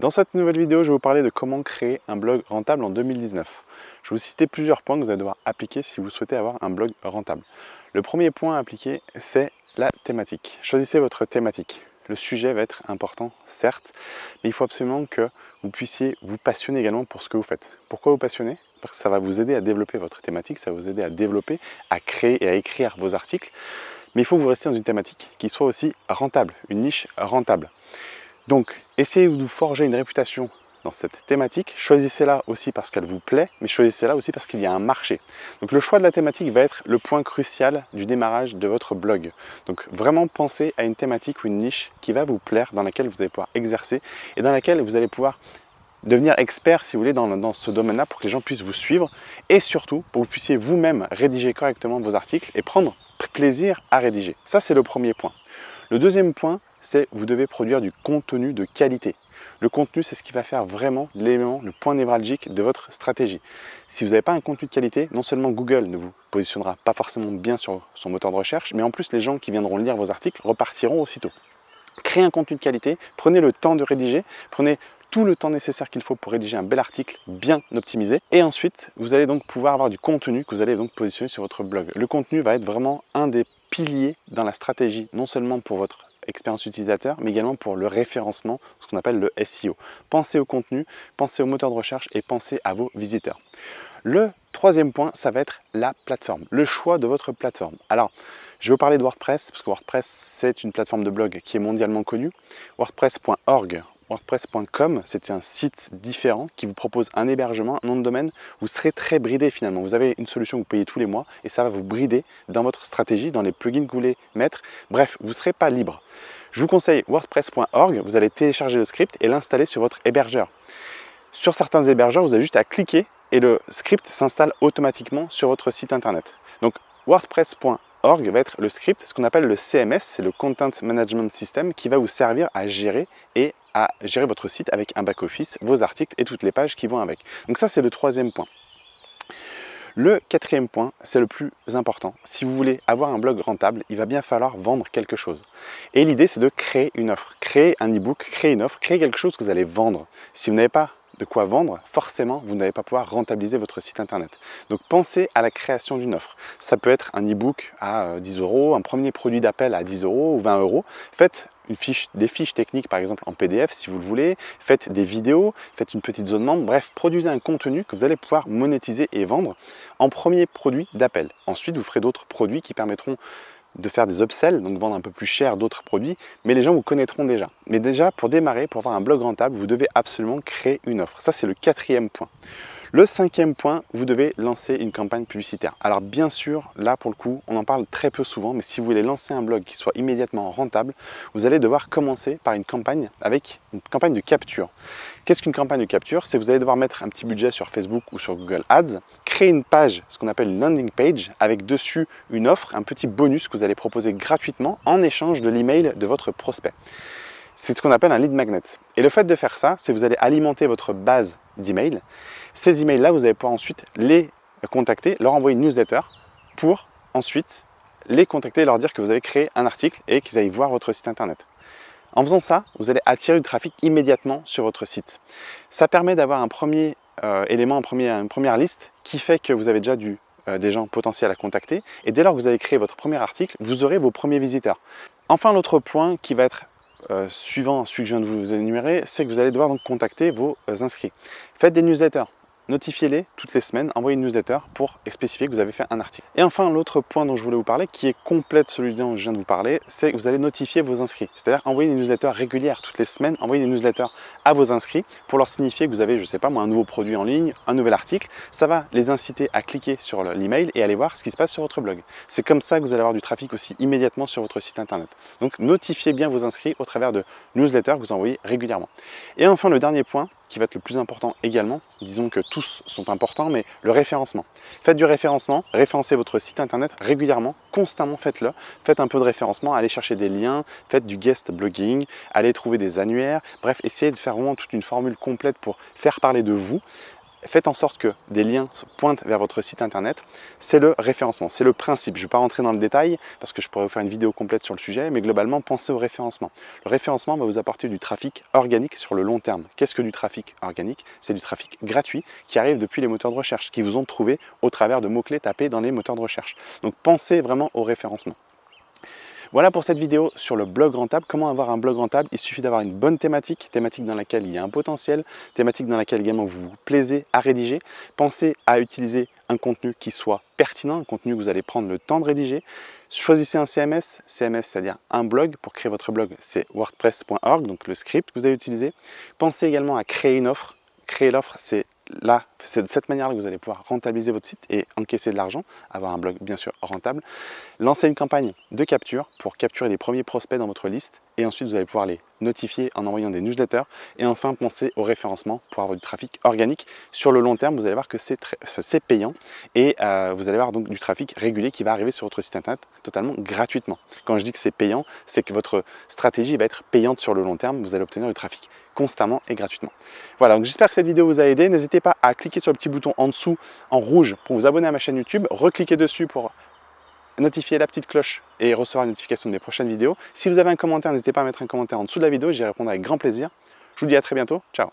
Dans cette nouvelle vidéo, je vais vous parler de comment créer un blog rentable en 2019. Je vais vous citer plusieurs points que vous allez devoir appliquer si vous souhaitez avoir un blog rentable. Le premier point à appliquer, c'est la thématique. Choisissez votre thématique. Le sujet va être important, certes, mais il faut absolument que vous puissiez vous passionner également pour ce que vous faites. Pourquoi vous passionner? Parce que ça va vous aider à développer votre thématique, ça va vous aider à développer, à créer et à écrire vos articles. Mais il faut que vous restiez dans une thématique qui soit aussi rentable, une niche rentable. Donc, essayez de vous forger une réputation dans cette thématique. Choisissez-la aussi parce qu'elle vous plaît, mais choisissez-la aussi parce qu'il y a un marché. Donc le choix de la thématique va être le point crucial du démarrage de votre blog. Donc vraiment pensez à une thématique ou une niche qui va vous plaire, dans laquelle vous allez pouvoir exercer et dans laquelle vous allez pouvoir devenir expert, si vous voulez, dans, ce domaine-là pour que les gens puissent vous suivre et surtout pour que vous puissiez vous-même rédiger correctement vos articles et prendre plaisir à rédiger. Ça, c'est le premier point. Le deuxième point, c'est vous devez produire du contenu de qualité. Le contenu, c'est ce qui va faire vraiment l'élément, le point névralgique de votre stratégie. Si vous n'avez pas un contenu de qualité, non seulement Google ne vous positionnera pas forcément bien sur son moteur de recherche, mais en plus les gens qui viendront lire vos articles repartiront aussitôt. Créez un contenu de qualité, prenez le temps de rédiger, prenez tout le temps nécessaire qu'il faut pour rédiger un bel article bien optimisé. Et ensuite, vous allez donc pouvoir avoir du contenu que vous allez donc positionner sur votre blog. Le contenu va être vraiment un des piliers dans la stratégie, non seulement pour votre expérience utilisateur, mais également pour le référencement, ce qu'on appelle le SEO. Pensez au contenu, pensez au moteur de recherche et pensez à vos visiteurs. Le troisième point, ça va être la plateforme, le choix de votre plateforme. Alors, je vais vous parler de WordPress, parce que WordPress, c'est une plateforme de blog qui est mondialement connue. WordPress.org WordPress.com, c'est un site différent qui vous propose un hébergement, un nom de domaine. Vous serez très bridé finalement. Vous avez une solution que vous payez tous les mois et ça va vous brider dans votre stratégie, dans les plugins que vous voulez mettre. Bref, vous ne serez pas libre. Je vous conseille WordPress.org. Vous allez télécharger le script et l'installer sur votre hébergeur. Sur certains hébergeurs, vous avez juste à cliquer et le script s'installe automatiquement sur votre site internet. Donc WordPress.org va être le script, ce qu'on appelle le CMS, c'est le Content Management System, qui va vous servir à gérer et à gérer votre site avec un back-office, vos articles et toutes les pages qui vont avec. Donc ça, c'est le troisième point. Le quatrième point, c'est le plus important. Si vous voulez avoir un blog rentable, il va bien falloir vendre quelque chose. Et l'idée, c'est de créer une offre. Créer un e-book, créer une offre, créer quelque chose que vous allez vendre. Si vous n'avez pas de quoi vendre, forcément, vous n'allez pas pouvoir rentabiliser votre site internet. Donc pensez à la création d'une offre. Ça peut être un e-book à 10 euh, euros, un premier produit d'appel à 10 euros ou 20 euros. Faites une fiche, des fiches techniques par exemple en PDF si vous le voulez, faites des vidéos, faites une petite zone membre, bref, produisez un contenu que vous allez pouvoir monétiser et vendre en premier produit d'appel. Ensuite, vous ferez d'autres produits qui permettront de faire des upsells, donc vendre un peu plus cher d'autres produits, mais les gens vous connaîtront déjà. Mais déjà, pour démarrer, pour avoir un blog rentable, vous devez absolument créer une offre. Ça, c'est le quatrième point. Le cinquième point, vous devez lancer une campagne publicitaire. Alors bien sûr, là pour le coup, on en parle très peu souvent, mais si vous voulez lancer un blog qui soit immédiatement rentable, vous allez devoir commencer par une campagne avec une campagne de capture. Qu'est-ce qu'une campagne de capture? C'est vous allez devoir mettre un petit budget sur Facebook ou sur Google Ads, une page, ce qu'on appelle une landing page, avec dessus une offre, un petit bonus que vous allez proposer gratuitement en échange de l'email de votre prospect. C'est ce qu'on appelle un lead magnet. Et le fait de faire ça, c'est que vous allez alimenter votre base d'emails. Ces emails-là, vous allez pouvoir ensuite les contacter, leur envoyer une newsletter pour ensuite les contacter et leur dire que vous avez créé un article et qu'ils aillent voir votre site internet. En faisant ça, vous allez attirer du trafic immédiatement sur votre site. Ça permet d'avoir un premier euh, élément, un premier, première liste qui fait que vous avez déjà euh, des gens potentiels à contacter. Et dès lors que vous avez créé votre premier article, vous aurez vos premiers visiteurs. Enfin, l'autre point qui va être euh, suivant celui que je viens de vous énumérer, c'est que vous allez devoir donc contacter vos inscrits. Faites des newsletters notifiez-les toutes les semaines, envoyez une newsletter pour spécifier que vous avez fait un article. Et enfin, l'autre point dont je voulais vous parler, qui est complète celui dont je viens de vous parler, c'est que vous allez notifier vos inscrits. C'est-à-dire envoyer des newsletters régulières toutes les semaines, envoyer des newsletters à vos inscrits pour leur signifier que vous avez, je sais pas moi, un nouveau produit en ligne, un nouvel article. Ça va les inciter à cliquer sur l'email et aller voir ce qui se passe sur votre blog. C'est comme ça que vous allez avoir du trafic aussi immédiatement sur votre site internet. Donc notifiez bien vos inscrits au travers de newsletters que vous envoyez régulièrement. Et enfin, le dernier point, qui va être le plus important également, disons que tous sont importants, mais le référencement. Faites du référencement, référencez votre site internet régulièrement, constamment faites-le, faites un peu de référencement, allez chercher des liens, faites du guest blogging, allez trouver des annuaires, bref, essayez de faire vraiment toute une formule complète pour faire parler de vous, faites en sorte que des liens pointent vers votre site internet, c'est le référencement, c'est le principe. Je ne vais pas rentrer dans le détail parce que je pourrais vous faire une vidéo complète sur le sujet, mais globalement, pensez au référencement. Le référencement va vous apporter du trafic organique sur le long terme. Qu'est-ce que du trafic organique? C'est du trafic gratuit qui arrive depuis les moteurs de recherche, qui vous ont trouvé au travers de mots-clés tapés dans les moteurs de recherche. Donc pensez vraiment au référencement. Voilà pour cette vidéo sur le blog rentable. Comment avoir un blog rentable? Il suffit d'avoir une bonne thématique, thématique dans laquelle il y a un potentiel, thématique dans laquelle également vous vous plaisez à rédiger. Pensez à utiliser un contenu qui soit pertinent, un contenu que vous allez prendre le temps de rédiger. Choisissez un CMS, CMS c'est-à-dire un blog. Pour créer votre blog, c'est wordpress.org, donc le script que vous allez utiliser. Pensez également à créer une offre. Créer l'offre, c'est là, c'est de cette manière-là que vous allez pouvoir rentabiliser votre site et encaisser de l'argent, avoir un blog bien sûr rentable. Lancez une campagne de capture pour capturer les premiers prospects dans votre liste et ensuite vous allez pouvoir les notifier en envoyant des newsletters et enfin pensez au référencement pour avoir du trafic organique. Sur le long terme, vous allez voir que c'est payant et euh, vous allez avoir donc du trafic régulier qui va arriver sur votre site internet totalement gratuitement. Quand je dis que c'est payant, c'est que votre stratégie va être payante sur le long terme, vous allez obtenir du trafic constamment et gratuitement. Voilà, donc j'espère que cette vidéo vous a aidé. N'hésitez pas à cliquer sur le petit bouton en dessous en rouge pour vous abonner à ma chaîne YouTube, recliquez dessus pour notifier la petite cloche et recevoir une notification de mes prochaines vidéos. Si vous avez un commentaire, n'hésitez pas à mettre un commentaire en dessous de la vidéo, j'y répondrai avec grand plaisir. Je vous dis à très bientôt, ciao